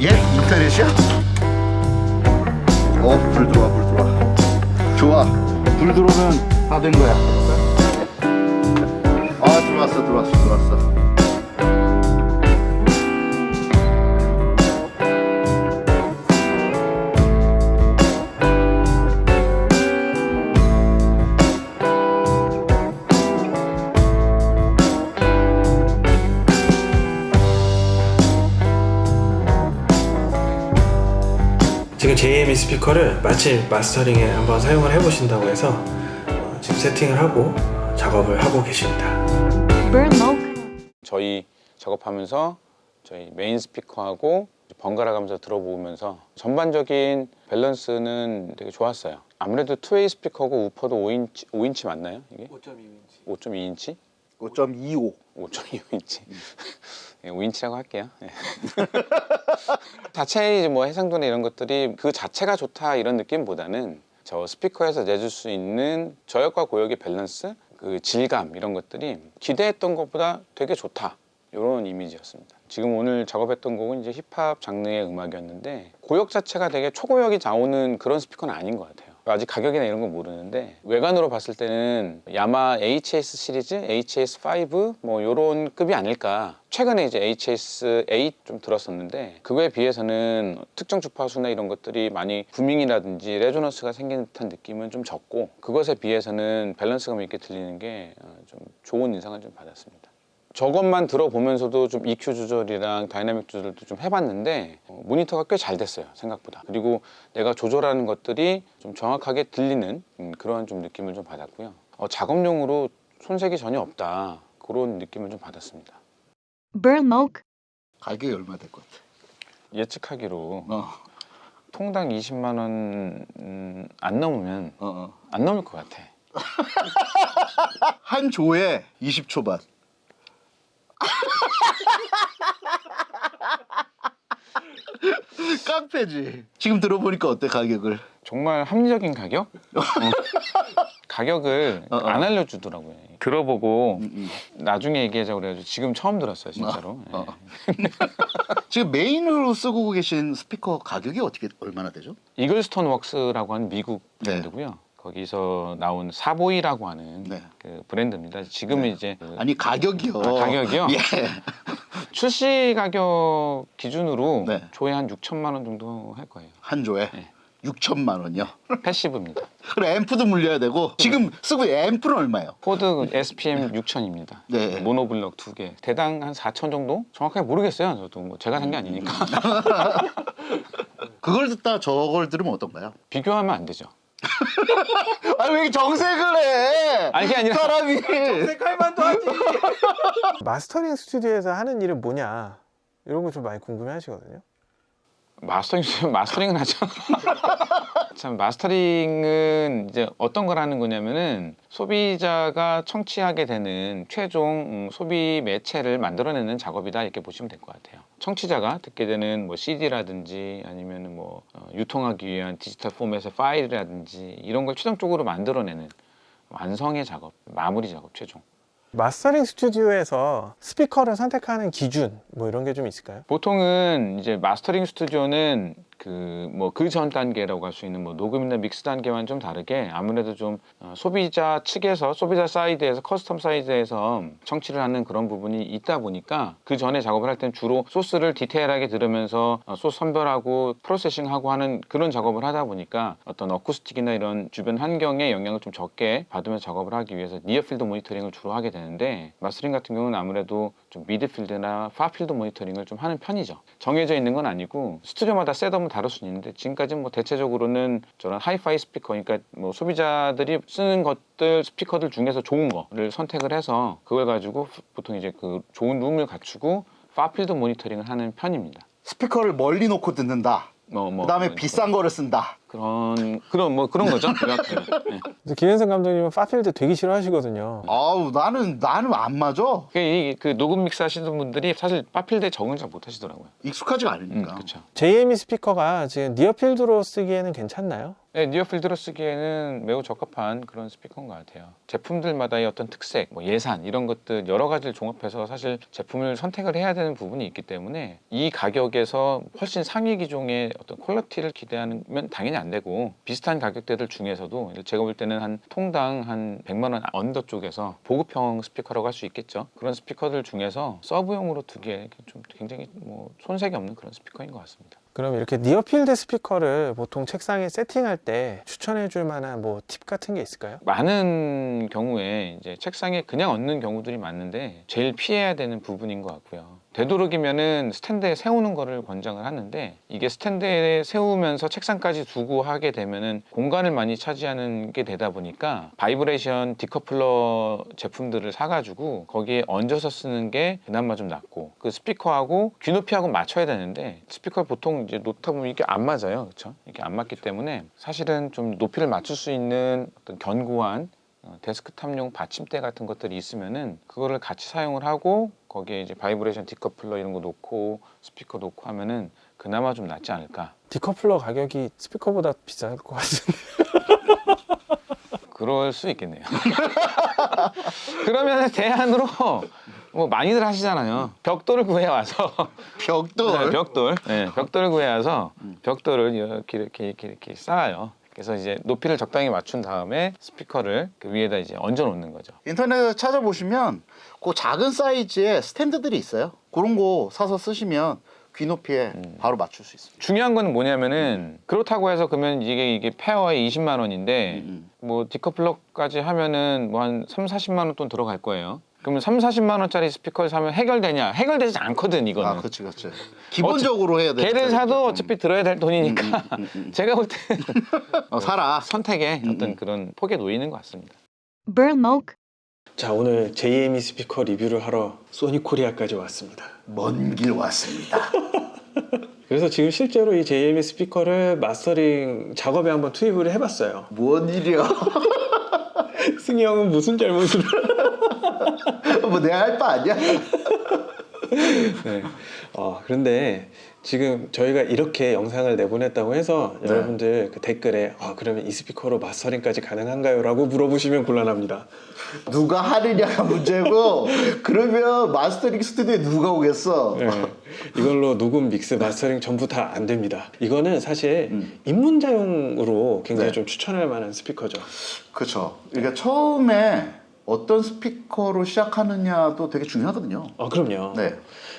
예? 인터넷이야? 어, 불 들어와, 불 들어와. 좋아. 불 들어오면 다 된 거야. 아, 들어왔어, 들어왔어, 들어왔어. 지금 JME 스피커를 마침 mastering에 한번 사용을 해보신다고 해서 어, 지금 세팅을 하고 작업을 하고 계십니다. 저희 작업하면서 저희 메인 스피커하고 번갈아 가면서 들어보면서 전반적인 밸런스는 되게 좋았어요. 아무래도 two-way 스피커고 우퍼도 5인치, 5인치 맞나요? 이게? 5.2인치. 5.2인치? 5.25. 5.25인치. 5인치라고 할게요. 예. 자체의 뭐 해상도나 이런 것들이 그 자체가 좋다 이런 느낌보다는 저 스피커에서 내줄 수 있는 저역과 고역의 밸런스, 그 질감 이런 것들이 기대했던 것보다 되게 좋다 이런 이미지였습니다. 지금 오늘 작업했던 곡은 이제 힙합 장르의 음악이었는데 고역 자체가 되게 초고역이 나오는 그런 스피커는 아닌 것 같아요. 아직 가격이나 이런 건 모르는데 외관으로 봤을 때는 야마하 HS 시리즈, HS5 뭐 요런 급이 아닐까. 최근에 이제 HS8 좀 들었었는데 그거에 비해서는 특정 주파수나 이런 것들이 많이 booming이라든지 resonance가 생기는 듯한 느낌은 좀 적고 그것에 비해서는 밸런스감 있게 들리는 게 좀 좋은 인상을 좀 받았습니다. 저것만 들어보면서도 좀 EQ 조절이랑 다이나믹 조절도 좀 해봤는데 어, 모니터가 꽤 잘 됐어요 생각보다 그리고 내가 조절하는 것들이 좀 정확하게 들리는 음, 그런 좀 느낌을 좀 받았고요 어, 작업용으로 손색이 전혀 없다 그런 느낌을 좀 받았습니다 Burn Mocha. 가격이 얼마 될 것 같아? 예측하기로 어, 통당 20만 원 음, 안 넘으면 어, 어. 안 넘을 것 같아 한 조에 20초반. 깡패지. 지금 들어보니까 어때 가격을? 정말 합리적인 가격? 어. 가격을 어, 어. 안 알려주더라고요 들어보고 음, 음. 나중에 얘기하자고 그래가지고 지금 처음 들었어요 진짜로. 예. 지금 메인으로 쓰고 계신 스피커 가격이 어떻게 얼마나 되죠? 이글스톤 웍스라고 하는 미국 네. 브랜드고요. 거기서 나온 사보이라고 하는 네. 그 브랜드입니다. 지금은 이제 그 아니 가격이요. 아, 가격이요? 예. 출시 가격 기준으로 네. 조회 한 6천만 원 정도 할 거예요. 한 조에 네. 6천만 원이요. passive입니다. 그래 앰프도 물려야 되고 지금 쓰고 있는 앰프는 얼마예요? 코드 SPM 6000입니다. 네. monoblock 두 개. 대당 한 4천 정도? 정확하게 모르겠어요. 저도 뭐 제가 산 게 아니니까. 그걸 듣다 저걸 들으면 어떤가요? 비교하면 안 되죠. 아니 왜 정색을 해? 아니, 그게 아니라- 사람이 mastering 스튜디오에서 하는 일은 뭐냐 이런 거 좀 많이 궁금해 하시거든요. 마스터링 마스터링은 하죠. 참 마스터링은 이제 어떤 걸 하는 거냐면은 소비자가 청취하게 되는 최종 음, 소비 매체를 만들어내는 작업이다 이렇게 보시면 될 것 같아요. 청취자가 듣게 되는 뭐 CD라든지 아니면 뭐 어, 유통하기 위한 디지털 포맷의 파일이라든지 이런 걸 최종적으로 만들어내는 완성의 작업, 마무리 작업 최종. mastering 스튜디오에서 스피커를 선택하는 기준 뭐 이런 게 좀 있을까요? 보통은 이제 mastering 스튜디오는 그 뭐 그 전 단계라고 할 수 있는 뭐 녹음이나 믹스 단계와는 좀 다르게 아무래도 좀 어, 소비자 측에서 소비자 side에서 custom side에서 청취를 하는 그런 부분이 있다 보니까 그 전에 작업을 할땐 주로 소스를 디테일하게 들으면서 어, 소스 선별하고 processing하고 하는 그런 작업을 하다 보니까 어떤 acoustic이나 이런 주변 환경에 영향을 좀 적게 받으면서 작업을 하기 위해서 near-field 모니터링을 주로 하게 되는데 mastering 같은 경우는 아무래도 좀 mid-field나 far-field 모니터링을 좀 하는 편이죠. 정해져 있는 건 아니고 스튜디오마다 setup은 다를 수 있는데 지금까지는 뭐 대체적으로는 저런 하이파이 스피커 그러니까 뭐 소비자들이 쓰는 것들 스피커들 중에서 좋은 거를 선택을 해서 그걸 가지고 보통 이제 그 좋은 룸을 갖추고 far-field 모니터링을 하는 편입니다. 스피커를 멀리 놓고 듣는다. 뭐, 뭐, 그 다음에 뭐, 비싼 거를 쓴다. 그런 그런 뭐 그런 거죠. 네. 그래서 김현성 감독님은 far-field 되게 싫어하시거든요. 아우 나는 나는 안 맞아. 그, 이- 그 녹음 믹스 하시는 분들이 사실 far-field에 적응 잘 못하시더라고요. 익숙하지가 음, 않으니까. 그렇죠. JME 스피커가 지금 near-field로 쓰기에는 괜찮나요? 네, near-field로 쓰기에는 매우 적합한 그런 스피커인 것 같아요. 제품들마다의 어떤 특색, 뭐 예산 이런 것들 여러 가지를 종합해서 사실 제품을 선택을 해야 되는 부분이 있기 때문에 이 가격에서 훨씬 상위 기종의 어떤 quality를 기대하면 당연히 안 되고 비슷한 가격대들 중에서도 제가 볼 때는 한 통당 한 100만 원 under 쪽에서 보급형 스피커라고 할 수 있겠죠. 그런 스피커들 중에서 서브용으로 두기에 좀 굉장히 뭐 손색이 없는 그런 스피커인 것 같습니다. 그럼 이렇게 near-field 스피커를 보통 책상에 세팅할 때 추천해 줄 만한 뭐 팁 같은 게 있을까요? 많은 경우에 이제 책상에 그냥 얹는 경우들이 많은데 제일 피해야 되는 부분인 것 같고요. 되도록이면은 스탠드에 세우는 거를 권장을 하는데 이게 스탠드에 세우면서 책상까지 두고 하게 되면은 공간을 많이 차지하는 게 되다 보니까 vibration decoupler 제품들을 사가지고 거기에 얹어서 쓰는 게 그나마 좀 낫고 그 스피커하고 귀높이하고 맞춰야 되는데 스피커 보통 이제 놓다 보면 이게 안 맞아요, 그렇죠? 이게 안 맞기 때문에 사실은 좀 높이를 맞출 수 있는 어떤 견고한 어, 데스크탑용 받침대 같은 것들이 있으면은 그거를 같이 사용을 하고 거기에 이제 vibration decoupler 이런 거 놓고 스피커 놓고 하면은 그나마 좀 낫지 않을까? decoupler 가격이 스피커보다 비쌀 것 같은데. 그럴 수 있겠네요. 그러면 대안으로 뭐 많이들 하시잖아요. 벽돌을 구해 와서. 벽돌. 네, 벽돌. 네, 벽돌을 구해 와서 벽돌을 이렇게 이렇게 이렇게 이렇게 쌓아요 그래서 이제 높이를 적당히 맞춘 다음에 스피커를 그 위에다 이제 얹어 놓는 거죠 인터넷에 찾아보시면 그 작은 사이즈의 스탠드들이 있어요. 그런 거 사서 쓰시면 귀 높이에 음. 바로 맞출 수 있습니다. 중요한 건 뭐냐면은 그렇다고 해서 그러면 이게 이게 페어에 20만 원인데 음, 뭐 decoupler까지 하면은 뭐 한 3, 40만 원 돈 들어갈 거예요. 그러면 3, 40만 원짜리 스피커를 사면 해결되냐? 해결되지 않거든 이거는. 아, 그렇지, 그렇지. 기본적으로 해야 돼. 걔를 사도 어차피 들어야 될 돈이니까 음, 음, 음. 제가 볼때 어, 살아. 선택에 음, 어떤 음. 그런 폭에 놓이는 것 같습니다. Burnmok, 자 오늘 JME 스피커 리뷰를 하러 소니 코리아까지 왔습니다. 먼 길 왔습니다. 그래서 지금 실제로 이 JME 스피커를 마스터링 작업에 한번 투입을 해봤어요. 뭔 일이야? 승희 형은 무슨 잘못을? 뭐 내가 할 바 아니야? 네. 어, 그런데 지금 저희가 이렇게 영상을 내보냈다고 해서 네. 여러분들 그 댓글에 아, 그러면 이 스피커로 마스터링까지 가능한가요? 라고 물어보시면 곤란합니다. 누가 하느냐가 문제고 그러면 마스터링 스튜디오에 누가 오겠어? 네. 이걸로 녹음, 믹스, 마스터링 전부 다 안 됩니다. 이거는 사실 음. 입문자용으로 굉장히 네. 좀 추천할 만한 스피커죠. 그렇죠. 그러니까 처음에 어떤 스피커로 시작하느냐도 되게 중요하거든요. 아, 그럼요. 네.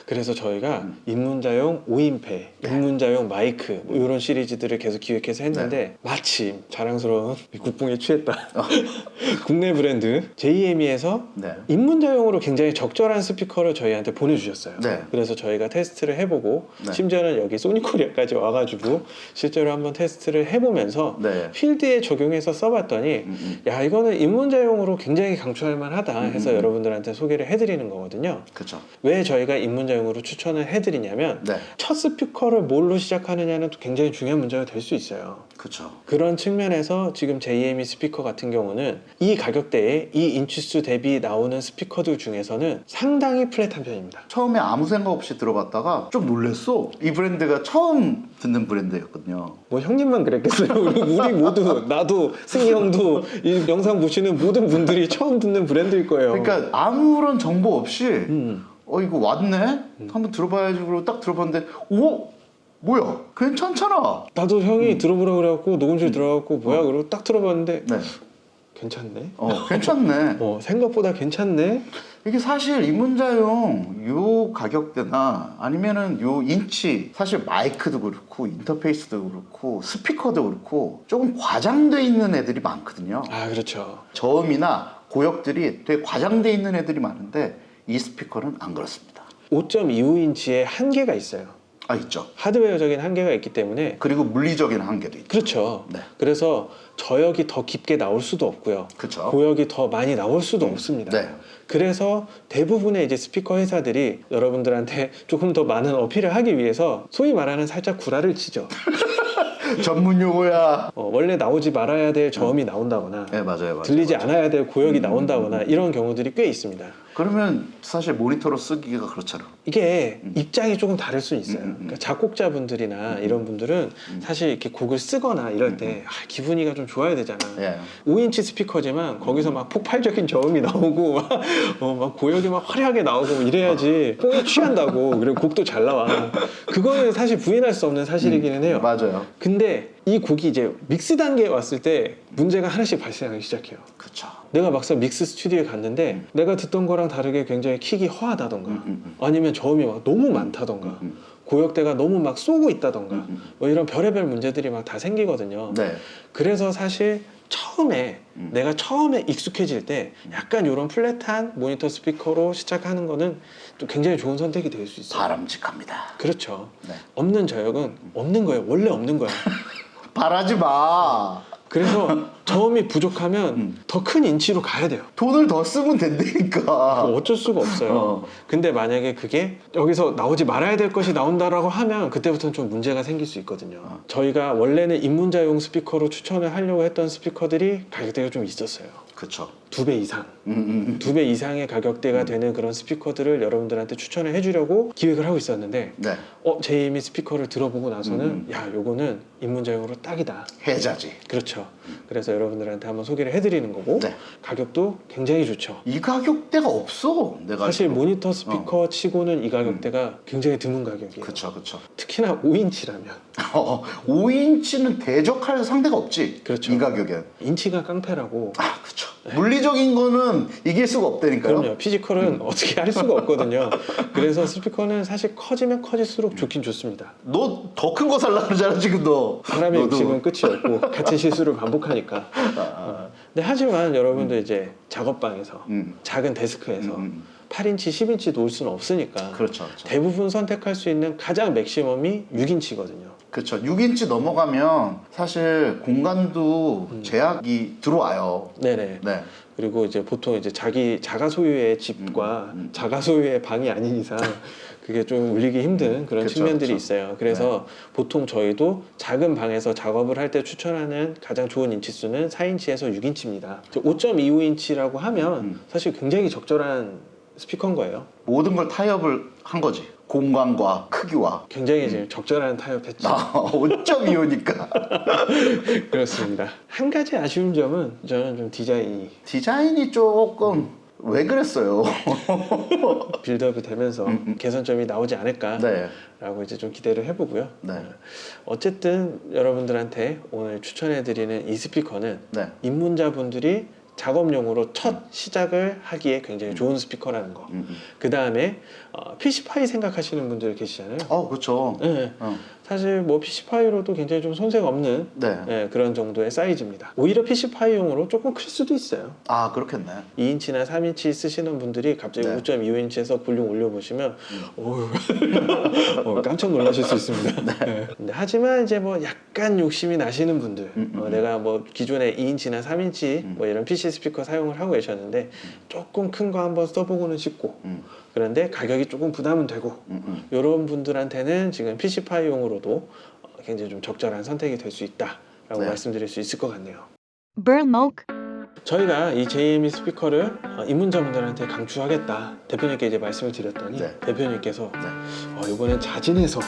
그래서 저희가 입문자용 5인패, 입문자용 마이크 뭐 이런 시리즈들을 계속 기획해서 했는데 마침 자랑스러운 국뽕에 취했다. 국내 브랜드 JME에서 네. 입문자용으로 굉장히 적절한 스피커를 저희한테 보내주셨어요. 네. 그래서 저희가 테스트를 해보고 네. 심지어는 여기 소니코리아까지 와가지고 실제로 한번 테스트를 해보면서 네. 필드에 적용해서 써봤더니 음, 음. 야 이거는 입문자용으로 굉장히 강 추할 만 하다 해서 음, 음. 여러분들한테 소개를 해드리는 거거든요. 그렇죠. 왜 저희가 입문자용으로 추천을 해드리냐면 네. 첫 스피커를 뭘로 시작하느냐는 또 굉장히 중요한 문제가 될 수 있어요. 그렇죠. 그런 측면에서 지금 JME 스피커 같은 경우는 이 가격대에 이 인치수 대비 나오는 스피커들 중에서는 상당히 flat한 편입니다. 처음에 아무 생각 없이 들어봤다가 좀 놀랬어. 이 브랜드가 처음 듣는 브랜드였거든요. 뭐 형님만 그랬겠어요. 우리, 모두 나도 승희 형도 이 영상 보시는 모든 분들이 처음 듣는 브랜드일 거예요. 그러니까 아무런 정보 없이 음. 어 이거 왔네? 한번 들어봐야지 그러고 딱 들어봤는데 오 뭐야 괜찮잖아. 나도 형이 들어보라 그래갖고 녹음실 들어가고 뭐야 그러고 딱 들어봤는데 네. 괜찮네. 어 괜찮네. 어 생각보다 괜찮네. 이게 사실 입문자용 요 가격대나 아니면은 요 인치 사실 마이크도 그렇고 인터페이스도 그렇고 스피커도 그렇고 조금 과장돼 있는 애들이 많거든요. 아 그렇죠. 저음이나 고역들이 되게 과장돼 있는 애들이 많은데 이 스피커는 안 그렇습니다. 5.25인치의 한계가 있어요. 아 있죠. 하드웨어적인 한계가 있기 때문에 그리고 물리적인 한계도 있죠. 그렇죠. 네. 그래서 저역이 더 깊게 나올 수도 없고요. 그렇죠. 고역이 더 많이 나올 수도 없습니다. 네. 그래서 대부분의 이제 스피커 회사들이 여러분들한테 조금 더 많은 어필을 하기 위해서 소위 말하는 살짝 구라를 치죠. 전문 용어야. 어, 원래 나오지 말아야 될 저음이 나온다거나 네 맞아요, 맞아요. 들리지 맞아요. 않아야 될 고역이 음. 나온다거나 이런 경우들이 꽤 있습니다. 그러면 사실 모니터로 쓰기가 그렇잖아. 이게 입장이 조금 다를 수 있어요. 음, 음, 음. 그러니까 작곡자분들이나 이런 분들은 사실 이렇게 곡을 쓰거나 이럴 때 아, 기분이가 좀 좋아야 되잖아. 예. 5인치 스피커지만 거기서 막 폭발적인 저음이 나오고 막, 어, 막 고역이 막 화려하게 나오고 뭐 이래야지 뽕에 취한다고 그리고 곡도 잘 나와. 그거는 사실 부인할 수 없는 사실이기는 해요. 맞아요. 근데 이 곡이 이제 믹스 단계에 왔을 때 문제가 하나씩 발생하기 시작해요. 그쵸. 내가 막상 믹스 스튜디오에 갔는데 내가 듣던 거랑 다르게 굉장히 킥이 허하다던가 음, 음, 음. 아니면 저음이 막 너무 많다던가 음, 음. 고역대가 너무 막 쏘고 있다던가 음, 음. 뭐 이런 별의별 문제들이 막 다 생기거든요. 네. 그래서 사실 처음에 음. 내가 처음에 익숙해질 때 약간 이런 flat한 모니터 스피커로 시작하는 거는 또 굉장히 좋은 선택이 될 수 있어요. 바람직합니다. 그렇죠. 네. 없는 저역은 없는 거예요. 원래 없는 거야. 바라지 마. 그래서 저음이 부족하면 음. 더큰 인치로 가야 돼요. 돈을 더 쓰면 된다니까. 어쩔 수가 없어요. 어. 근데 만약에 그게 여기서 나오지 말아야 될 것이 나온다라고 하면 그때부터는 좀 문제가 생길 수 있거든요. 어. 저희가 원래는 입문자용 스피커로 추천을 하려고 했던 스피커들이 가격대가 좀 있었어요. 그쵸. 두 배 이상. 음, 음, 두배 이상의 가격대가 되는 그런 스피커들을 여러분들한테 추천을 해주려고 기획을 하고 있었는데 네. 어 제이미 스피커를 들어보고 나서는 음. 야 요거는 입문자용으로 딱이다. 해자지. 그렇죠. 그래서 여러분들한테 한번 소개를 해드리는 거고 네. 가격도 굉장히 좋죠. 이 가격대가 없어. 내가 사실 알기로. 모니터 스피커 치고는 이 가격대가 굉장히 드문 가격이에요. 그쵸 그쵸. 특히나 5인치라면 어, 5인치는 대적할 상대가 없지. 그렇죠. 이 가격엔. 인치가 깡패라고. 아 그쵸. 물리적인 거는 이길 수가 없다니까요. 그럼요. physical은 어떻게 할 수가 없거든요. 그래서 스피커는 사실 커지면 커질수록 좋긴 좋습니다. 너 더 큰 거 살라 그러잖아 지금 너. 사람의 너도. 욕심은 끝이 없고 같은 실수를 반복하니까. 어. 근데 하지만 여러분도 이제 작업방에서 음. 작은 데스크에서 음, 8인치, 10인치 놓을 수는 없으니까 그렇죠. 그렇죠. 대부분 선택할 수 있는 가장 맥시멈이 6인치거든요. 그렇죠. 6인치 넘어가면 사실 공간도 음. 제약이 들어와요. 네네. 네. 그리고 이제 보통 이제 자기 자가 소유의 집과 음, 음. 자가 소유의 방이 아닌 이상 그게 좀 울리기 힘든 그런 그쵸, 측면들이 그쵸. 네. 있어요. 그래서 보통 저희도 작은 방에서 작업을 할 때 추천하는 가장 좋은 인치수는 4인치에서 6인치입니다. 5.25인치라고 하면 음. 사실 굉장히 적절한 스피커인 거예요. 모든 걸 타협을 한 거지. 공간과 크기와. 굉장히 이제 적절한 타협했죠. 음. 아, 5.25니까. 그렇습니다. 한 가지 아쉬운 점은 저는 좀 디자인이 디자인이 조금 왜 그랬어요? 빌드업이 되면서 음, 음. 개선점이 나오지 않을까 네. 라고 이제 좀 기대를 해보고요. 네. 어쨌든 여러분들한테 오늘 추천해드리는 이 스피커는 네. 입문자분들이 작업용으로 첫 시작을 하기에 굉장히 좋은 스피커라는 거. 음, 음. 그 다음에 어, PC파이 생각하시는 분들 계시잖아요. 어, 그렇죠. 네. 어. 사실 뭐 PC파이로도 굉장히 좀 손색 없는 네. 네, 그런 정도의 사이즈입니다. 오히려 PC파이용으로 조금 클 수도 있어요. 아, 그렇겠네. 2인치나 3인치 쓰시는 분들이 갑자기 네. 5.25인치에서 볼륨 올려보시면 어휴, 어, 깜짝 놀라실 수 있습니다. 네. 근데 하지만 이제 뭐 약간 욕심이 나시는 분들 음, 음, 어, 음. 내가 뭐 기존에 2인치나 3인치 음. 뭐 이런 PC 스피커 사용을 하고 계셨는데 조금 큰 거 한번 써보고는 싶고 음, 그런데 가격이 조금 부담은 되고 음, 음. 이런 분들한테는 지금 PC파이용으로도 어, 굉장히 좀 적절한 선택이 될 수 있다라고 네. 말씀드릴 수 있을 것 같네요. Burnmok, 저희가 이 JME 스피커를 어, 입문자분들한테 강추하겠다 대표님께 이제 말씀을 드렸더니 네. 대표님께서 네. 어, 이번엔 자진해서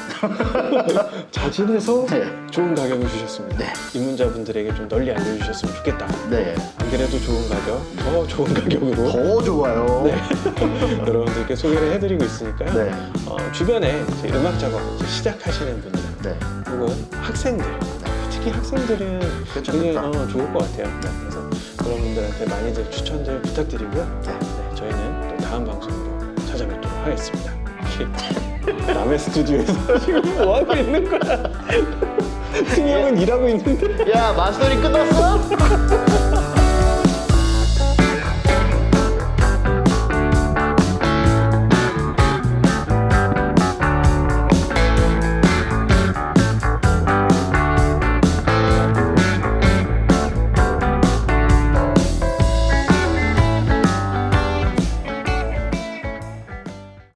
자진해서 네. 좋은 가격을 주셨습니다. 네. 입문자분들에게 좀 널리 알려주셨으면 좋겠다. 네. 안 그래도 좋은 가격, 더 좋은 가격으로 더 좋아요. 네. 여러분들께 소개를 해드리고 있으니까요. 네. 어, 주변에 이제 음악 작업 이제 시작하시는 분들 네. 혹은 학생들 특히 학생들은 굉장히 괜찮겠다. 어, 좋을 것 같아요. 그래서 그런 분들한테 많이들 추천들 부탁드리고요. 네. 네, 저희는 또 다음 방송으로 찾아뵙도록 하겠습니다. 남의 스튜디오에서 지금 뭐 하고 있는 거야? 승희 형은 일하고 있는데. 야, 마스터링 끝났어?